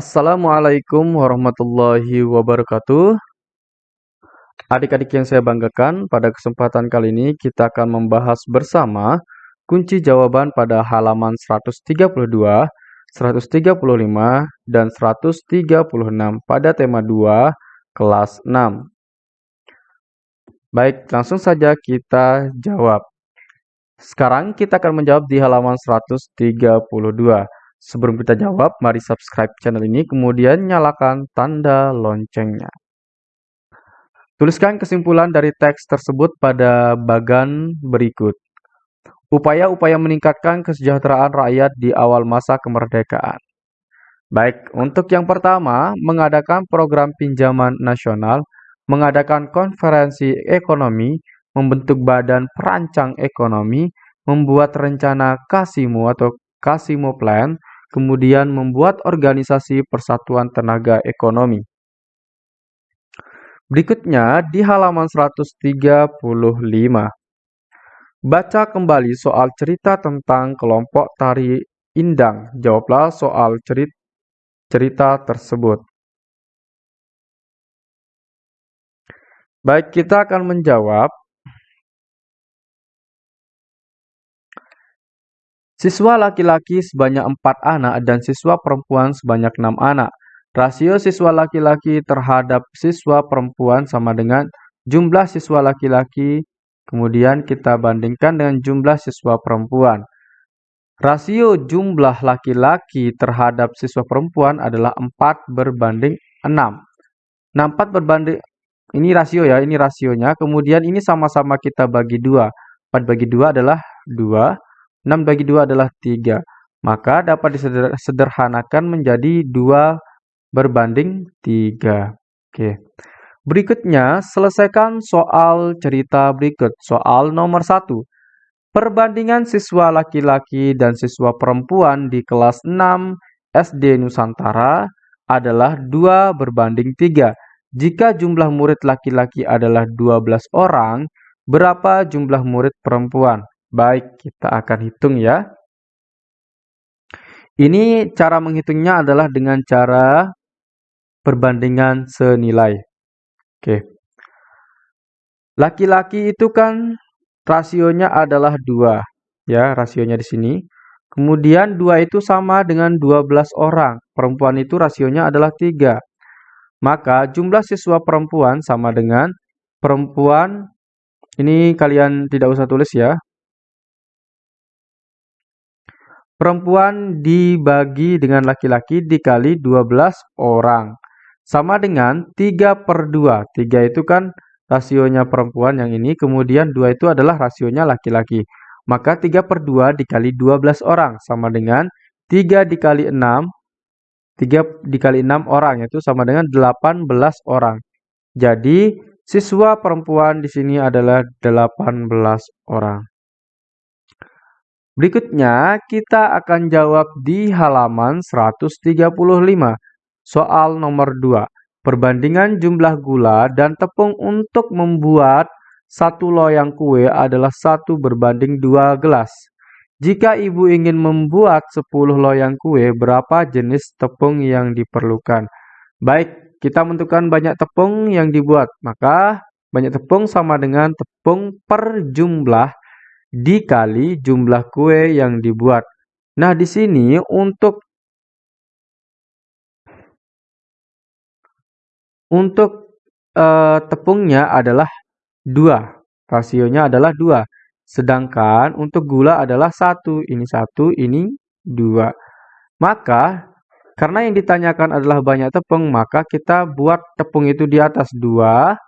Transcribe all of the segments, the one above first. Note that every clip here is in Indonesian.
Assalamualaikum warahmatullahi wabarakatuh. Adik-adik yang saya banggakan, pada kesempatan kali ini kita akan membahas bersama kunci jawaban pada halaman 132, 135, dan 136 pada tema 2 kelas 6. Baik, langsung saja kita jawab. Sekarang kita akan menjawab di halaman 132. Sebelum kita jawab, mari subscribe channel ini, kemudian nyalakan tanda loncengnya. Tuliskan kesimpulan dari teks tersebut pada bagan berikut. Upaya-upaya meningkatkan kesejahteraan rakyat di awal masa kemerdekaan. Baik, untuk yang pertama, mengadakan program pinjaman nasional, mengadakan konferensi ekonomi, membentuk badan perancang ekonomi, membuat rencana Kasimo atau Kasimo Plan, kemudian membuat organisasi Persatuan Tenaga Ekonomi. Berikutnya di halaman 135. Baca kembali soal cerita tentang kelompok tari Indang. Jawablah soal cerita, cerita tersebut. Baik, kita akan menjawab Siswa laki-laki sebanyak 4 anak dan siswa perempuan sebanyak 6 anak. Rasio siswa laki-laki terhadap siswa perempuan sama dengan jumlah siswa laki-laki, kemudian kita bandingkan dengan jumlah siswa perempuan. Rasio jumlah laki-laki terhadap siswa perempuan adalah 4 berbanding 6. Nah, 4 berbanding, ini rasio ya, ini rasionya. Kemudian ini sama-sama kita bagi 2. 4 bagi 2 adalah 2. 6 bagi 2 adalah 3. Maka dapat disederhanakan menjadi 2 berbanding 3. Oke. Berikutnya, selesaikan soal cerita berikut. Soal nomor 1. Perbandingan siswa laki-laki dan siswa perempuan di kelas 6 SD Nusantara adalah 2 berbanding 3. Jika jumlah murid laki-laki adalah 12 orang, berapa jumlah murid perempuan? Baik, kita akan hitung ya. Ini cara menghitungnya adalah dengan cara perbandingan senilai. Oke. Laki-laki itu kan rasionya adalah 2. Ya, rasionya di sini. Kemudian 2 itu sama dengan 12 orang. Perempuan itu rasionya adalah 3. Maka jumlah siswa perempuan sama dengan perempuan. Ini kalian tidak usah tulis ya. Perempuan dibagi dengan laki-laki dikali 12 orang. Sama dengan 3 per 2. 3 itu kan rasionya perempuan yang ini. Kemudian 2 itu adalah rasionya laki-laki. Maka 3 per 2 dikali 12 orang. Sama dengan 3 dikali 6. 3 dikali 6 orang. Yaitu sama dengan 18 orang. Jadi siswa perempuan di sini adalah 18 orang. Berikutnya, kita akan jawab di halaman 135. Soal nomor 2. Perbandingan jumlah gula dan tepung untuk membuat satu loyang kue adalah satu berbanding dua gelas. Jika ibu ingin membuat 10 loyang kue, berapa jenis tepung yang diperlukan? Baik, kita menentukan banyak tepung yang dibuat. Maka, banyak tepung sama dengan tepung per jumlah dikali jumlah kue yang dibuat. Nah, di sini untuk untuk uh, tepungnya adalah 2. Rasionya adalah 2. Sedangkan untuk gula adalah 1. Ini 1, ini 2. Maka, karena yang ditanyakan adalah banyak tepung, maka kita buat tepung itu di atas 2.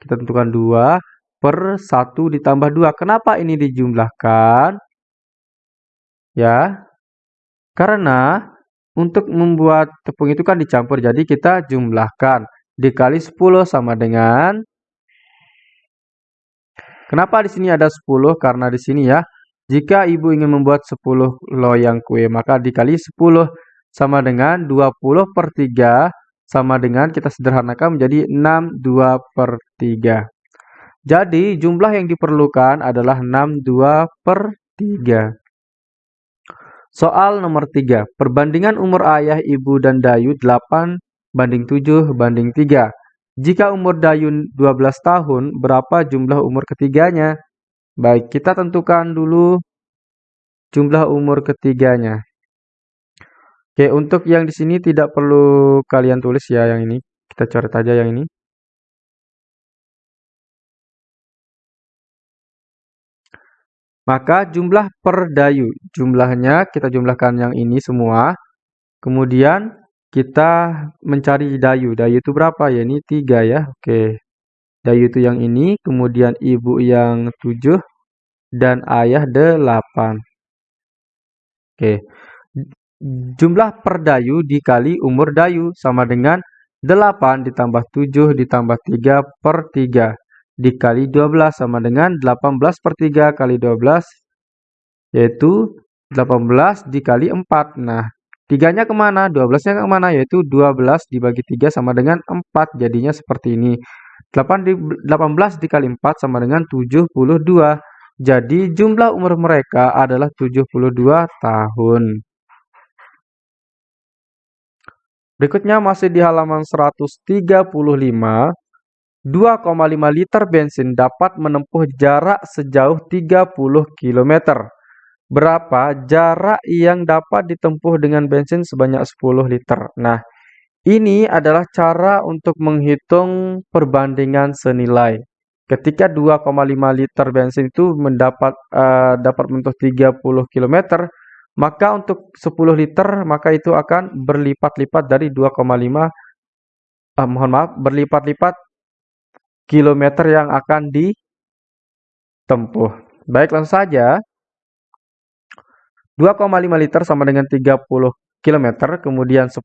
Kita tentukan 2 per 1 ditambah 2. Kenapa ini dijumlahkan? Ya, karena untuk membuat tepung itu kan dicampur, jadi kita jumlahkan. Dikali 10 sama dengan... Kenapa di sini ada 10? Karena di sini ya, jika ibu ingin membuat 10 loyang kue, maka dikali 10 sama dengan 20 per 3 sama dengan kita sederhanakan menjadi 6 2 per 3. Jadi jumlah yang diperlukan adalah 62 per 3. Soal nomor 3. Perbandingan umur ayah, ibu, dan Dayu 8 banding 7 banding 3. Jika umur Dayu 12 tahun, berapa jumlah umur ketiganya? Baik, kita tentukan dulu jumlah umur ketiganya. Oke, untuk yang di sini tidak perlu kalian tulis ya yang ini. Kita coret aja yang ini. Maka jumlah per dayu, jumlahnya kita jumlahkan yang ini semua. Kemudian kita mencari dayu. Dayu itu berapa ya? Ini 3 ya. Oke. Dayu itu yang ini, kemudian ibu yang 7 dan ayah 8. Oke. Jumlah per dayu dikali umur dayu sama dengan 8 ditambah 7 ditambah 3 per 3 dikali 12 sama dengan 18 per 3 kali 12 yaitu 18 dikali 4. Nah, 3-nya ke mana? 12-nya ke mana? Yaitu 12 dibagi 3 sama dengan 4. Jadinya seperti ini. 8 di, 18 dikali 4 sama dengan 72. Jadi jumlah umur mereka adalah 72 tahun. Berikutnya masih di halaman 135. 2,5 liter bensin dapat menempuh jarak sejauh 30 km. Berapa jarak yang dapat ditempuh dengan bensin sebanyak 10 liter? Nah, ini adalah cara untuk menghitung perbandingan senilai. Ketika 2,5 liter bensin itu mendapat uh, dapat menempuh 30 km, maka untuk 10 liter maka itu akan berlipat-lipat dari 2,5 uh, mohon maaf berlipat-lipat kilometer yang akan ditempuh. Baik, langsung saja. 2,5 liter sama dengan 30 km, kemudian 10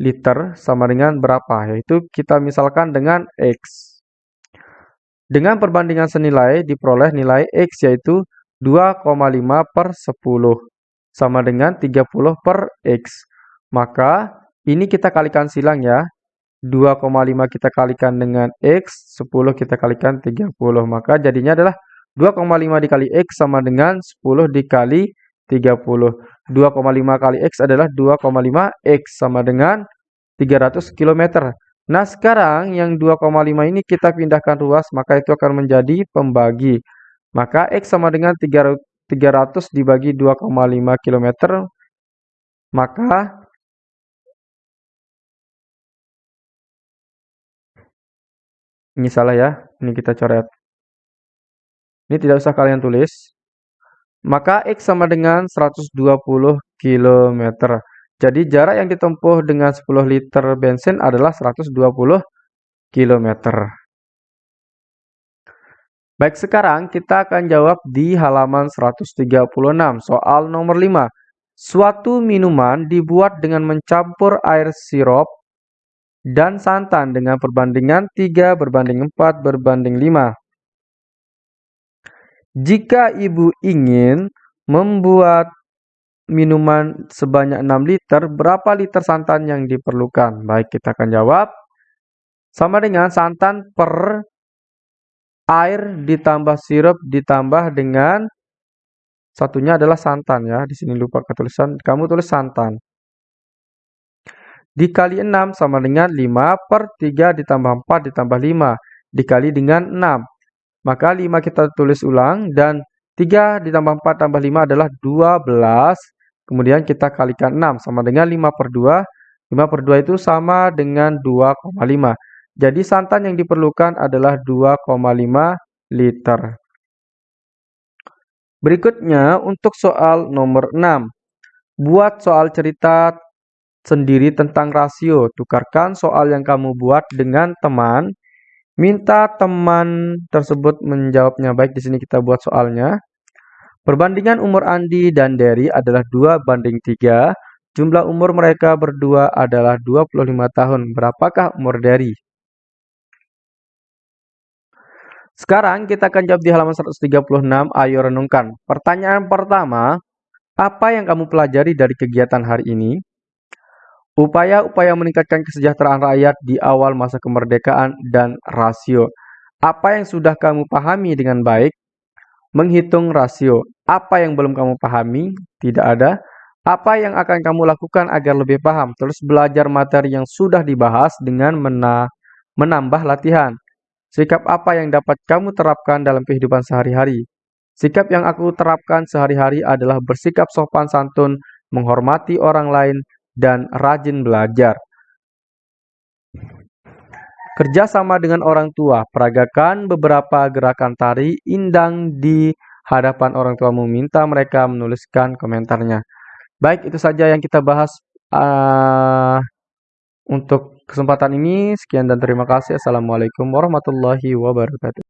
liter sama dengan berapa? Yaitu kita misalkan dengan X. Dengan perbandingan senilai diperoleh nilai X yaitu 2,5 per 10 sama dengan 30 per X. Maka ini kita kalikan silang ya. 2,5 kita kalikan dengan X, 10 kita kalikan 30. Maka jadinya adalah 2,5 dikali X sama dengan 10 dikali 30. 2,5 kali X adalah 2,5 X sama dengan 300 km. Nah sekarang yang 2,5 ini kita pindahkan ruas maka itu akan menjadi pembagi. Maka X sama dengan 300 dibagi 2,5 km. Maka Ini salah ya. Ini kita coret. Ini tidak usah kalian tulis. Maka X sama dengan 120 km. Jadi jarak yang ditempuh dengan 10 liter bensin adalah 120 km. Baik, sekarang kita akan jawab di halaman 136, soal nomor 5. Suatu minuman dibuat dengan mencampur air sirup dan santan dengan perbandingan 3 berbanding 4 berbanding 5. Jika ibu ingin membuat minuman sebanyak 6 liter, berapa liter santan yang diperlukan? Baik, kita akan jawab. Sama dengan santan per air ditambah sirup ditambah dengan satunya adalah santan ya. Di sini lupa ketulisan, kamu tulis santan dikali 6 sama dengan 5 per 3 ditambah 4 ditambah 5 dikali dengan 6. Maka 5 kita tulis ulang dan 3 ditambah 4 tambah 5 adalah 12. Kemudian kita kalikan 6 sama dengan 5 per 2. 5 per 2 itu sama dengan 2,5. Jadi santan yang diperlukan adalah 2,5 liter. Berikutnya untuk soal nomor 6. Buat soal cerita sendiri tentang rasio. Tukarkan soal yang kamu buat dengan teman. Minta teman tersebut menjawabnya baik. Di sini kita buat soalnya. Perbandingan umur Andi dan Derry adalah 2 banding 3. Jumlah umur mereka berdua adalah 25 tahun. Berapakah umur Derry? Sekarang kita akan jawab di halaman 136. Ayo renungkan. Pertanyaan pertama, apa yang kamu pelajari dari kegiatan hari ini? Upaya-upaya meningkatkan kesejahteraan rakyat di awal masa kemerdekaan dan rasio. Apa yang sudah kamu pahami dengan baik? Menghitung rasio. Apa yang belum kamu pahami? Tidak ada. Apa yang akan kamu lakukan agar lebih paham? Terus belajar materi yang sudah dibahas dengan mena menambah latihan. Sikap apa yang dapat kamu terapkan dalam kehidupan sehari-hari? Sikap yang aku terapkan sehari-hari adalah bersikap sopan santun, menghormati orang lain, dan rajin belajar. Kerja sama dengan orang tua, peragakan beberapa gerakan tari indang di hadapan orang tua meminta mereka menuliskan komentarnya. Baik, itu saja yang kita bahas uh, untuk kesempatan ini. Sekian dan terima kasih. Assalamualaikum warahmatullahi wabarakatuh.